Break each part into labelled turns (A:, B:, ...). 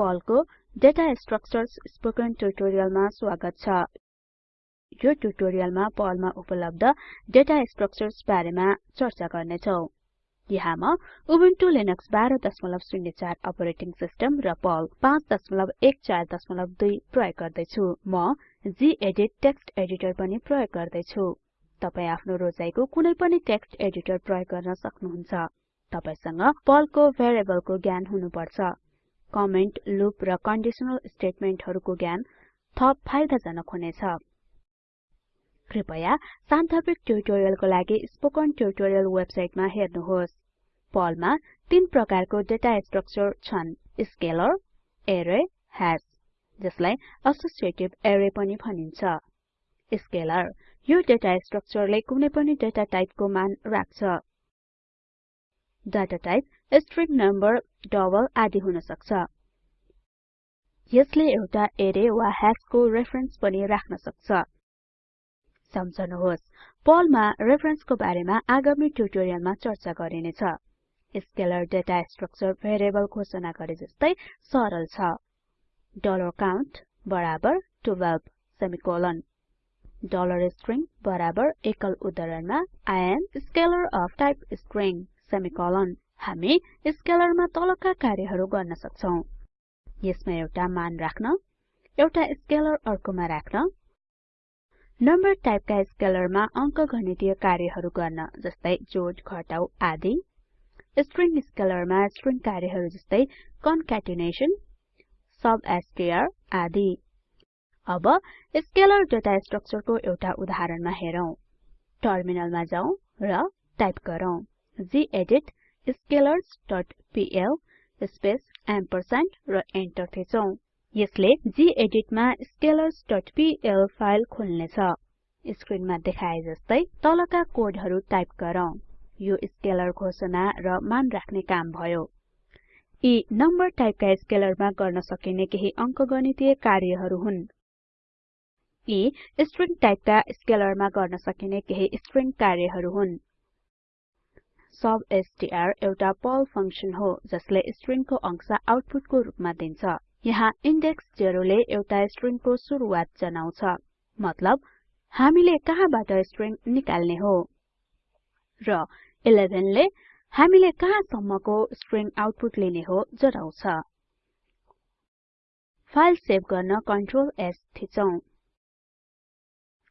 A: पर्लको data structures spoken ट्युटोरियलमा स्वागत छ। यो ट्युटोरियलमा पर्लमा उपलब्ध डेटा स्ट्रक्चर्स बारेमा चर्चा गर्नेछौं। यहाँ म उबुन्टु लिनक्स 1204 अपरेटिङ सिस्टम र पर्ल 5142 प्रयोग गर्दै छु म गेदित टेक्स्ट एडिटर पनि प्रयोग गर्दै छु तपाई आफ्नो रोजाइको कुनै पनि टेक्स्ट एडिटर प्रयोग गर्न सक्नुहुन्छ। तपाईसँग पर्लको भेरिएबलको ज्ञान हुनुपर्छ। कमेन्ट लूप र कन्डिसनल स्टेटमेन्टहरुको ज्ञान थप फाइदाजनक हुनेछ। कृपया सान्दर्भिक ट्युटोरियलको लागि स्पोकन ट्युटोरियल वेबसाइटमा हेर्नुहोस्। पर्लमा तीन प्रकारको डेटा स्ट्रक्चर छन्। स्केलर एरे ह्याश जसलाई एसोसिएटिभ एरे पनि भनिन्छ। स्केलर यो डेटा स्ट्रक्चरले कुनै पनि डेटा टाइपको मान राख्छ। Data type string number double आदि हुन सक्छ। यसले एउटा एरे वा ह्याशको रेफरेन्स पनि राख्न सक्छ। सम्झनुहोस् पर्लमा रेफरेन्सको बारेमा आगामी ट्युटोरियलमा चर्चा गरिनेछ स्केलर डेटा स्ट्रक्चर भेरिएबल घोषणा गरे जस्तै सरल छ। डलर काउन्ट बराबर 12 सेमिकोलन डलर स्ट्रिङ बराबर एकल उद्धरणमा I am scalar of type string semicolon हामी स्केलरमा तलका कार्यहरू गर्न सक्छौं। यसमा एउटा मान राख्न एउटा स्केलर अर्कोमा राख्न नम्बर टाइपका स्केलरमा अंकगणितीय कार्यहरू गर्न जस्तै जोड घटाउ आदि। स्ट्रिङ स्केलरमा स्ट्रिङ कार्यहरू जस्तै कन्क्याटेनेसन सबस्ट्र आदि। अब स्केलर डेटा स्ट्रक्चरको एउटा उदाहरणमा हेरौं। टर्मिनलमा जाउँ र टाइप गरौँ गेदित scalarsपीएल स्पेस एम्परस्यान्ड र एन्टर थिचौं। यसले गेदित मा scalarsपीएल फाइल खोल्नेछ। स्क्रिनमा देखाए जस्तै तलका कोडहरु टाइप गरौँ। यो स्केलर घोषणा र मान राख्ने काम भयो। यी नम्बर टाइपका स्केलरमा गर्न सकिने केही अंकगणितीय कार्यहरू हुन्। यी स्ट्रिङ टाइपका स्केलरमा गर्न सकिने केही स्ट्रिङ कार्यहरू हुन्। सबस्ट्र एउटा पर्ल फंक्सन हो जसले स्ट्रिङको अंश आउटपुटको रूपमा दिन्छ। यहाँ इन्डेक्स 0 ले एउटा स्ट्रिङको सुरुवात जनाउँछ। मतलब हामीले कहाँबाट स्ट्रिङ निकाल्ने हो? र 11 ले हामीले कहाँसम्मको स्ट्रिङ आउटपुट लिने हो जनाउँछ। फाइल सेभ गर्न कन्ट्रोल S थिचौं।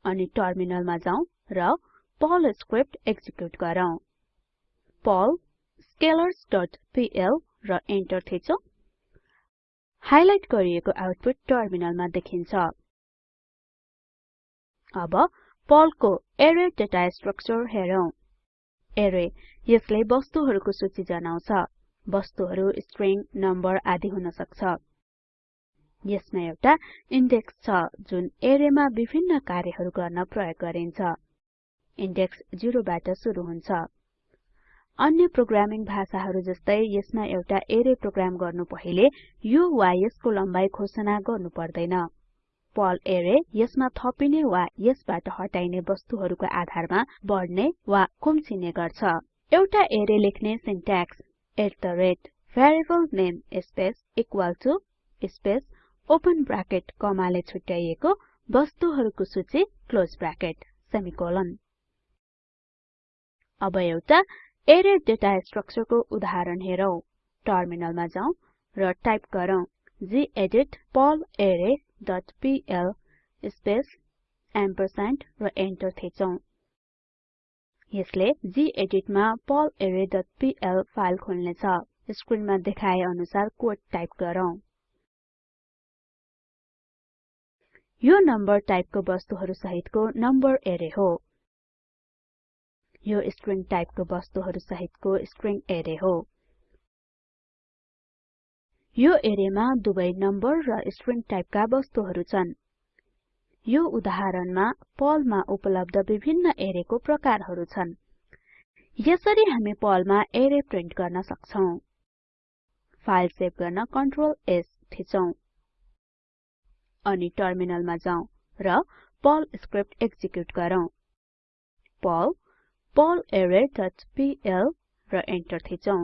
A: अनि टर्मिनलमा जाउँ र पर्ल स्क्रिप्ट एक्जिक्युट गरौँ। पर्ल scalarsपीएल र एन्टर थिचौं। हाइलाइट गरिएको आउटपुट टर्मिनलमा देखिन्छ। अब पर्लको एरे डेटा स्ट्रक्चर हेरौं। एरे यसले वस्तुहरुको सूची जनाउँछ। वस्तुहरु स्ट्रिङ नम्बर आदि हुन सक्छ यसमा एउटा इन्डेक्स छ जुन एरेमा विभिन्न कार्यहरू गर्न प्रयोग गरिन्छ। इन्डेक्स 0 बाट सुरु हुन्छ। अन्य प्रोग्रामिङ भाषाहरु जस्तै यसमा एउटा एरे प्रोग्राम गर्नु पहिले यो वा यसको लम्बाई घोषणा गर्नु पर्दैन। पर्ल एरे यसमा थपिने वा यसबाट हटाइने वस्तुहरुको आधारमा बढ्ने वा खुम्चिने गर्छ। एउटा एरे लेख्ने syntax variable name space equal to space open bracket कमाले छुट्याइएको वस्तुहरुको सूची क्लोज ब्राकेट सेमिकोलन अब एउटा एरे डेटा स्ट्रक्चरको उदाहरण हेरौं। टर्मिनलमा जाउँ र टाइप गरौँ डट पीएल स्पेस एम्परस्यान्ड र एन्टर थिचौं। यसले गेदित मा पीएल फाइल खोल्नेछ। स्क्रिनमा देखाए अनुसार कोड टाइप गरौँ। यो नम्बर टाइपको वस्तुहरु सहितको नम्बर एरे हो। यो स्ट्रिङ टाइपको वस्तुहरु सहितको स्ट्रिङ एरे हो। यो एरेमा दुवै नम्बर र स्ट्रिङ टाइपका वस्तुहरु छन्। यो उदाहरणमा पर्लमा उपलब्ध विभिन्न एरेको प्रकारहरु छन्। यसरी हामी पर्लमा एरे प्रिन्ट गर्न सक्छौं। फाइल सेभ गर्न कन्ट्रोल S थिचौं। अनि टर्मिनलमा जाउँ र पर्ल स्क्रिप्ट एक्जिक्युट गरौँ। पर्ल पर्लरे.पीएल र एन्टर थिचौं।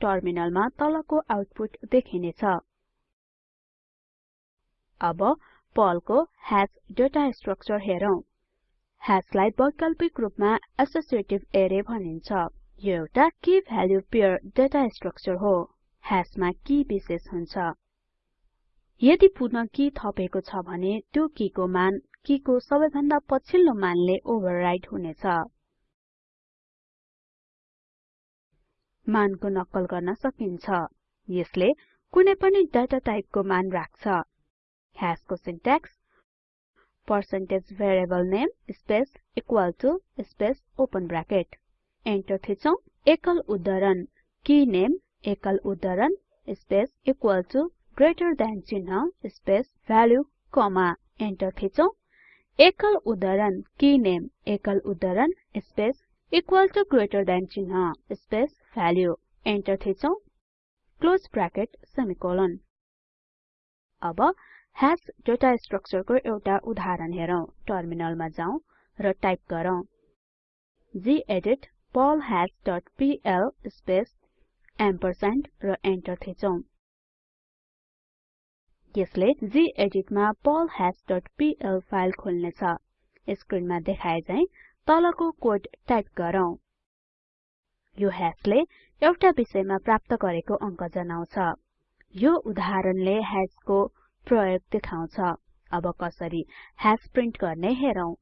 A: टर्मिनलमा तलको आउटपुट देखिनेछ अब पर्लको हाश डेटा स्ट्रक्चर हेरौं। हाशलाई वैकल्पिक रूपमा एसोसिएटिभ अरे भनिन्छ। यो एउटा key value pair data structure हो। हाशमा की विशेष हुन्छ। यदि पुनः की थपेको छ भने त्यो कीको मान कीको सबैभन्दा पछिल्लो मानले ओभरराइट हुनेछ। मानको नक्कल गर्न सकिन्छ। यसले कुनै पनि डाटा टाइपको मान राख्छ। हाशको syntax percentage variable name space equal to space open bracket enter थिचौं एकल उद्धरण। की नेम एकल उद्धरण space equal to greater than चिन्ह स्पेस भ्यालु कमा एन्टर थिचौं। एकल उद्धरण की नेम एकल उद्धरण space equal to greater than चिन्ह स्पेस भ्यालु एन्टर थिचौं। क्लोज ब्राकेट सेमिकोलन अब हाश डेटा स्ट्रक्चरको एउटा उदाहरण हेरौं टर्मिनलमा जाउँ र टाइप गरौँ। Gedit Perl hash dot PL space ampersand र एन्टर थिचौं। यसले गेदित मा Perl hash dot PL file खोल्नेछ। स्क्रिनमा देखाए झैं तलको कोड टाइप गरौँ। यो हाशले एउटा विषयमा प्राप्त गरेको अङ्क जनाउँछ। यो उदाहरणले हाशको प्रयोग देखाउँछ। अब कसरी ह्याश प्रिन्ट गर्ने हेरौं।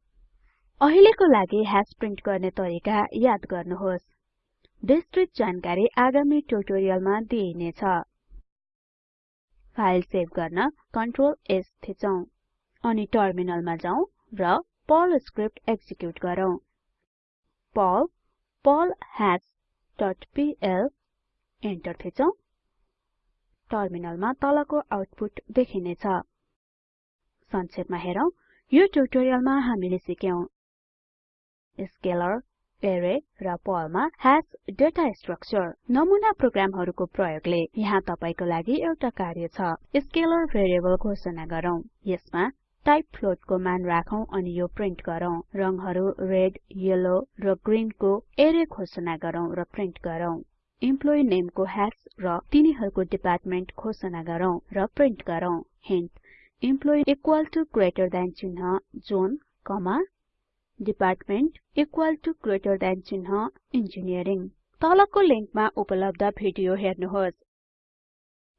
A: अहिलेको लागि ह्याश प्रिन्ट गर्ने तरिका याद गर्नुहोस्। विस्तृत जानकारी आगामी ट्युटोरियलमा दिइनेछ। फाइल सेभ गर्न कन्ट्रोल S थिचौं अनि टर्मिनलमा जाउँ र पर्ल स्क्रिप्ट एक्जिक्युट गरौँ। Perl Perl hash dot PL enter थिचौं। टर्मिनलमा तलको आउटपुट देखिनेछ संक्षेपमा हेरौं यो ट्युटोरियलमा हामीले सिक्यौं। स्केलर एरे र पर्लमा हाश डेटा स्ट्रक्चर नमुना प्रोग्रामहरुको प्रयोगले यहाँ तपाईको लागि एउटा कार्य छ। स्केलर भेरिएबल घोषणा गरौँ। यसमा टाइप फ्लोटको मान राखौं अनि यो प्रिन्ट गरौँ। रंगहरु रेड येलो र ग्रीनको एरे घोषणा गरौँ र प्रिन्ट गरौँ। इम्प्लोइ नेमको ह्यास र तिनीहरूको डिपार्टमेन्ट घोषणा गरौँ र प्रिन्ट गरौँ। Hint employee equal to greater than चिन्ह John comma department equal to greater than चिन्ह इन्जिनियरिङ तलको लिंकमा उपलब्ध भिडियो हेर्नुहोस्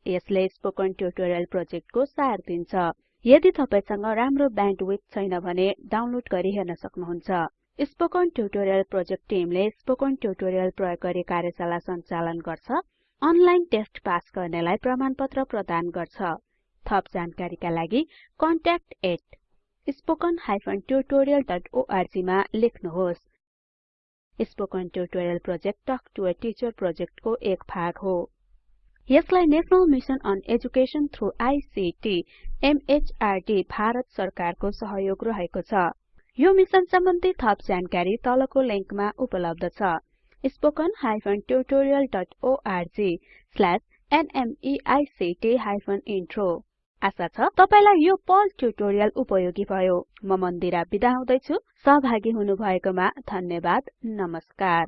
A: यसले स्पोकन ट्युटोरियल प्रोजेक्टको सार दिन्छ यदि तपाईसँग राम्रो ब्यान्डविड्थ छैन भने डाउनलोड गरी हेर्न सक्नुहुन्छ स्पोकन ट्युटोरियल प्रोजेक्ट टिमले स्पोकन ट्युटोरियल प्रयोग गरी कार्यशाला सञ्चालन गर्छ अनलाइन टेस्ट पास गर्नेलाई प्रमाणपत्र प्रदान गर्छ थप जानकारीका लागि contact@spoken tutorialorg मा लेख्नुहोस्। Spoken tutorial project talk to a teacher प्रोजेक्टको एक भाग हो। यसलाई national mission on education through ICT MHRD Bharat सरकारको सहयोग रहेको छ। यो मिसन सम्बन्धी थप जानकारी तलको लिंकमा उपलब्ध छ। spoken tutorialorg intro आशा छ तपाईलाई यो पर्ल ट्युटोरियल उपयोगी भयो। म मन्दिरा बिदा हुदैछु। सहभागी हुनुभएकोमा धन्यवाद। नमस्कार।